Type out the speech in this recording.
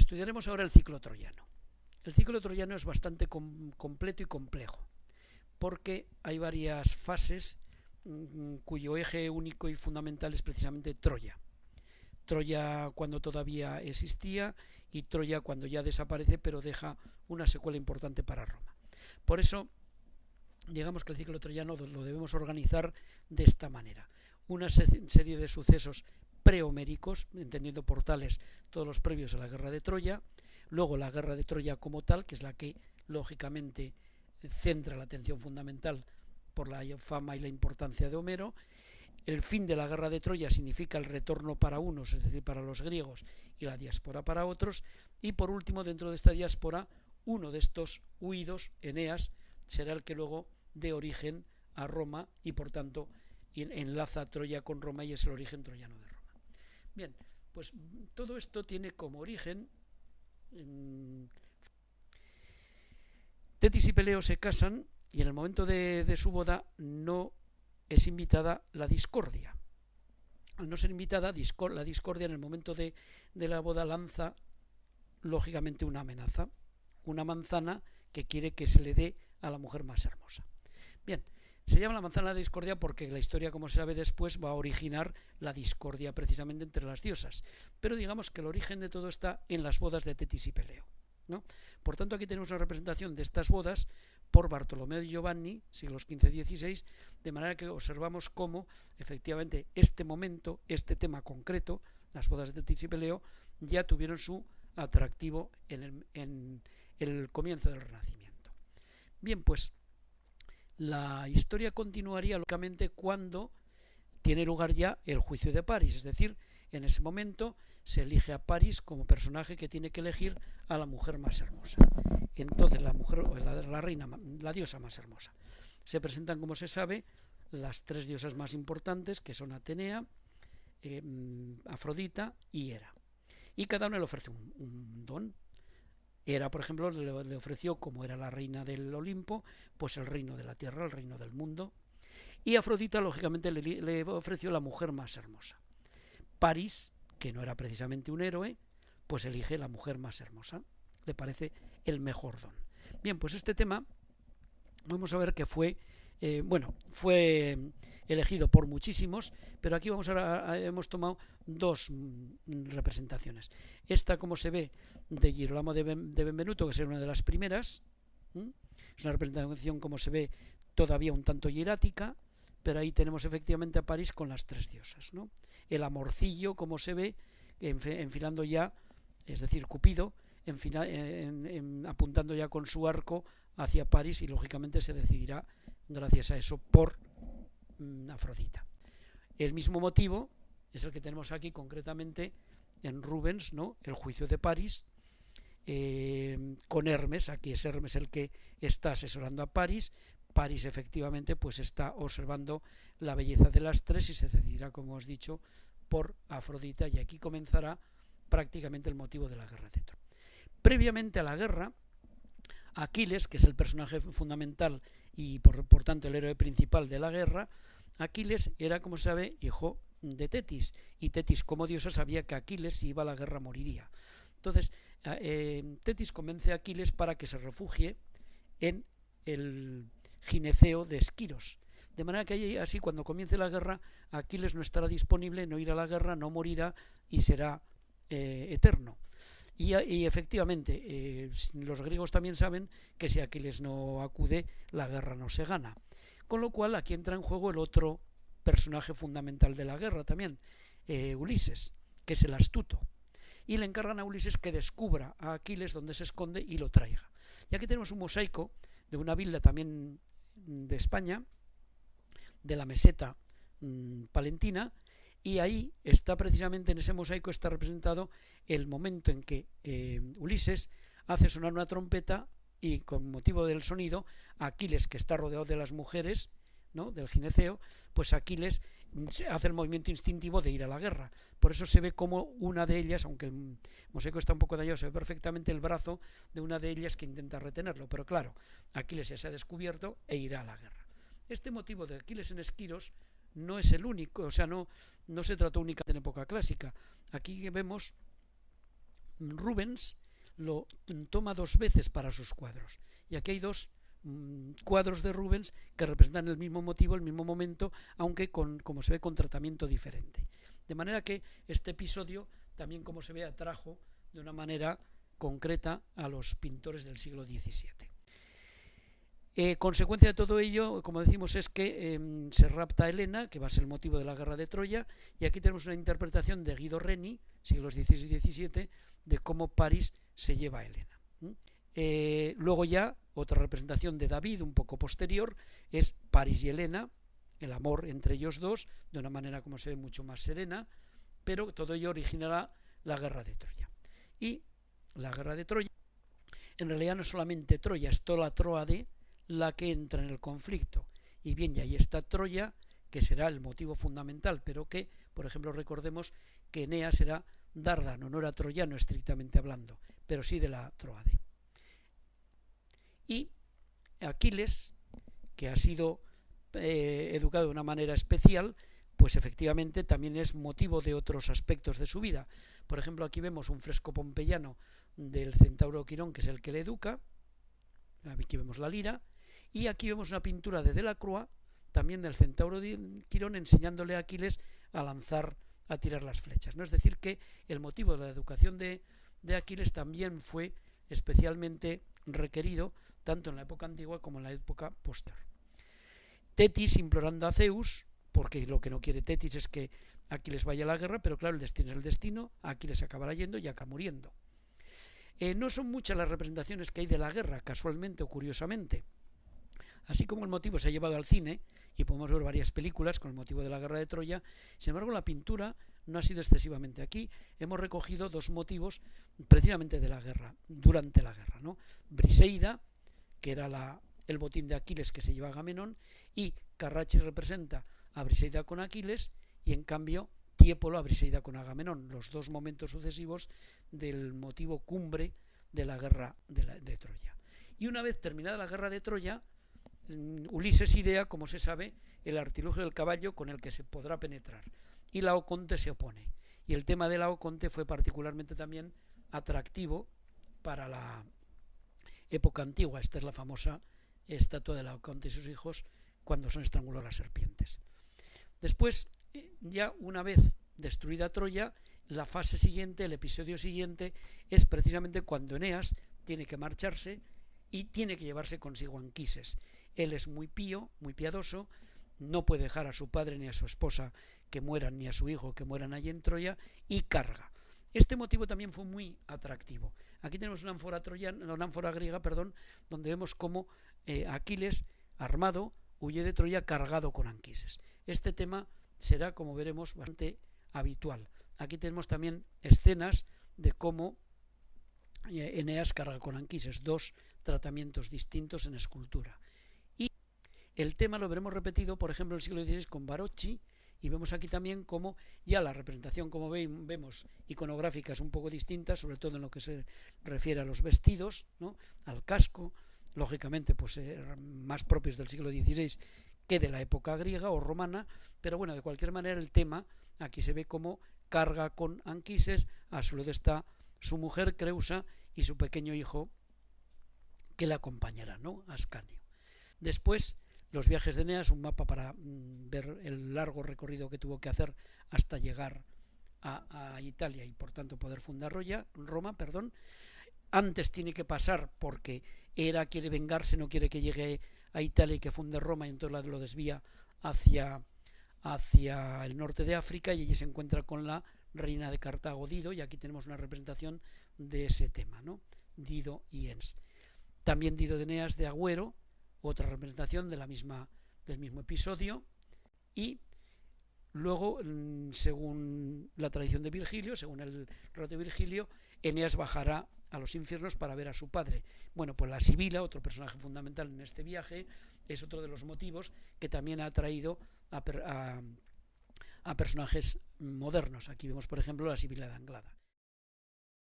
Estudiaremos ahora el ciclo troyano. El ciclo troyano es bastante completo y complejo, porque hay varias fases mm, cuyo eje único y fundamental es precisamente Troya. Troya cuando todavía existía y Troya cuando ya desaparece, pero deja una secuela importante para Roma. Por eso, digamos que el ciclo troyano lo debemos organizar de esta manera. Una serie de sucesos prehoméricos, entendiendo por tales todos los previos a la guerra de Troya, luego la guerra de Troya como tal, que es la que lógicamente centra la atención fundamental por la fama y la importancia de Homero, el fin de la guerra de Troya significa el retorno para unos, es decir, para los griegos, y la diáspora para otros, y por último, dentro de esta diáspora, uno de estos huidos, Eneas, será el que luego dé origen a Roma y por tanto enlaza Troya con Roma y es el origen troyano de Roma. Bien, pues todo esto tiene como origen... Tetis y Peleo se casan y en el momento de, su boda no es invitada la discordia. Al no ser invitada, la discordia en el momento de, de la boda lanza lógicamente una amenaza, una manzana que quiere que se le dé a la mujer más hermosa. Bien, se llama la manzana de discordia porque la historia, como se sabe después, va a originar la discordia precisamente entre las diosas. Pero digamos que el origen de todo está en las bodas de Tetis y Peleo. ¿no? Por tanto, aquí tenemos una representación de estas bodas por Bartolomeo y Giovanni, siglos XV-XVI, de manera que observamos cómo efectivamente este momento, este tema concreto, las bodas de Tetis y Peleo, ya tuvieron su atractivo en el, en el comienzo del Renacimiento. Bien, pues la historia continuaría lógicamente cuando tiene lugar ya el juicio de París, es decir, en ese momento se elige a París como personaje que tiene que elegir a la mujer más hermosa. Entonces la mujer, la, reina, la diosa más hermosa. Se presentan, como se sabe, las tres diosas más importantes, que son Atenea, eh, Afrodita y Hera. Y cada una le ofrece un don, era, por ejemplo, le, ofreció, como era la reina del Olimpo, pues el reino de la tierra, el reino del mundo. Y Afrodita, lógicamente, le, le ofreció la mujer más hermosa. París, que no era precisamente un héroe, pues elige la mujer más hermosa. Le parece el mejor don. Bien, pues este tema, vamos a ver que fue, eh, bueno, fue elegido por muchísimos, pero aquí vamos a, hemos tomado dos mm, representaciones. Esta, como se ve, de Girolamo de, Benvenuto, que es una de las primeras, es una representación, como se ve, todavía un tanto hierática, pero ahí tenemos efectivamente a París con las tres diosas. ¿no? El amorcillo, como se ve, enfilando ya, es decir, Cupido, apuntando ya con su arco hacia París y lógicamente se decidirá, gracias a eso, por Afrodita. El mismo motivo es el que tenemos aquí concretamente en Rubens, ¿no? El juicio de París, eh, con Hermes, aquí es Hermes el que está asesorando a París, París efectivamente pues está observando la belleza de las tres y se decidirá, como os he dicho, por Afrodita y aquí comenzará prácticamente el motivo de la guerra de Troya. Previamente a la guerra, Aquiles, que es el personaje fundamental y por tanto el héroe principal de la guerra, Aquiles era, como se sabe, hijo de Tetis, y Tetis como diosa sabía que Aquiles si iba a la guerra moriría. Entonces, eh, Tetis convence a Aquiles para que se refugie en el gineceo de Esquiros. De manera que así cuando comience la guerra, Aquiles no estará disponible, no irá a la guerra, no morirá y será eh, eterno. Y, efectivamente, eh, los griegos también saben que si Aquiles no acude, la guerra no se gana. Con lo cual aquí entra en juego el otro personaje fundamental de la guerra también, eh, Ulises, que es el astuto. Y le encargan a Ulises que descubra a Aquiles donde se esconde y lo traiga. Y aquí tenemos un mosaico de una villa también de España, de la meseta mm, palentina, y ahí está precisamente en ese mosaico está representado el momento en que eh, Ulises hace sonar una trompeta y con motivo del sonido, Aquiles, que está rodeado de las mujeres, ¿no? del gineceo, pues Aquiles hace el movimiento instintivo de ir a la guerra. Por eso se ve como una de ellas, aunque el mosaico está un poco dañado, se ve perfectamente el brazo de una de ellas que intenta retenerlo. Pero claro, Aquiles ya se ha descubierto e irá a la guerra. Este motivo de Aquiles en Esquiros no es el único, o sea, no, no se trató únicamente en época clásica. Aquí vemos Rubens lo toma dos veces para sus cuadros. Y aquí hay dos mm, cuadros de Rubens que representan el mismo motivo, el mismo momento, aunque con, como se ve, con tratamiento diferente. De manera que este episodio también, como se ve, atrajo de una manera concreta a los pintores del siglo XVII. Eh, consecuencia de todo ello, como decimos, es que em, se rapta a Helena, que va a ser el motivo de la guerra de Troya, y aquí tenemos una interpretación de Guido Reni, siglos XVI y XVII, de cómo París se lleva a Helena. Eh, luego ya, otra representación de David, un poco posterior, es París y Helena, el amor entre ellos dos, de una manera, como se ve, mucho más serena, pero todo ello originará la guerra de Troya. Y la guerra de Troya, en realidad no solamente Troya, es toda la Troade, la que entra en el conflicto. Y bien, y ahí está Troya, que será el motivo fundamental, pero que, por ejemplo, recordemos que Eneas será Dárdano, no era troyano estrictamente hablando, pero sí de la Troade. Y Aquiles, que ha sido eh, educado de una manera especial, pues efectivamente también es motivo de otros aspectos de su vida. Por ejemplo, aquí vemos un fresco pompeyano del centauro Quirón, que es el que le educa. Aquí vemos la lira. Y aquí vemos una pintura de Delacroix, también del centauro Quirón, enseñándole a Aquiles a lanzar, a tirar las flechas. ¿no? Es decir, que el motivo de la educación de, de Aquiles también fue especialmente requerido tanto en la época antigua como en la época posterior. Tetis implorando a Zeus, porque lo que no quiere Tetis es que Aquiles vaya a la guerra, pero claro, el destino es el destino, Aquiles acabará yendo y acá muriendo. Eh, no son muchas las representaciones que hay de la guerra, casualmente o curiosamente. Así como el motivo se ha llevado al cine, y podemos ver varias películas con el motivo de la guerra de Troya, sin embargo la pintura no ha sido excesivamente aquí. Hemos recogido dos motivos precisamente de la guerra, durante la guerra. ¿no? Briseida, que era el botín de Aquiles que se lleva Agamenón, y Carracci representa a Briseida con Aquiles, y en cambio Tiepolo a Briseida con Agamenón, los dos momentos sucesivos del motivo cumbre de la guerra de, Troya. Y una vez terminada la guerra de Troya, Ulises idea, como se sabe, el artilugio del caballo con el que se podrá penetrar. Y Laoconte se opone. Y el tema de Laoconte fue particularmente también atractivo para la época antigua. Esta es la famosa estatua de Laoconte y sus hijos cuando son estrangulados las serpientes. Después, eh, ya una vez destruida Troya, la fase siguiente, el episodio siguiente, es precisamente cuando Eneas tiene que marcharse y tiene que llevarse consigo Anquises. Él es muy pío, muy piadoso, no puede dejar a su padre ni a su esposa que mueran, ni a su hijo que mueran allí en Troya, y carga. Este motivo también fue muy atractivo. Aquí tenemos una ánfora, troyana, una ánfora griega perdón, donde vemos cómo eh, Aquiles, armado, huye de Troya cargado con Anquises. Este tema será, como veremos, bastante habitual. Aquí tenemos también escenas de cómo eh, Eneas carga con Anquises, dos tratamientos distintos en escultura. El tema lo veremos repetido, por ejemplo, en el siglo XVI con Barocci, y vemos aquí también cómo ya la representación, como vemos, iconográfica es un poco distinta, sobre todo en lo que se refiere a los vestidos, ¿no? al casco, lógicamente pues eh, más propios del siglo XVI que de la época griega o romana, pero bueno, de cualquier manera el tema aquí se ve como carga con Anquises, a su lado está su mujer Creusa y su pequeño hijo que le acompañará, ¿no? Ascanio. Después los viajes de Eneas, un mapa para mm, ver el largo recorrido que tuvo que hacer hasta llegar a, Italia y por tanto poder fundar Roma. Perdón. Antes tiene que pasar porque Hera quiere vengarse, no quiere que llegue a Italia y que funde Roma y entonces lo desvía hacia, hacia el norte de África y allí se encuentra con la reina de Cartago, Dido, y aquí tenemos una representación de ese tema, ¿no? Dido y Ens. También Dido de Eneas de Agüero, otra representación de la misma, del mismo episodio y luego, mm, según la tradición de Virgilio, según el relato de Virgilio, Eneas bajará a los infiernos para ver a su padre. Bueno, pues la Sibila, otro personaje fundamental en este viaje, es otro de los motivos que también ha atraído a personajes modernos. Aquí vemos, por ejemplo, la Sibila de Anglada.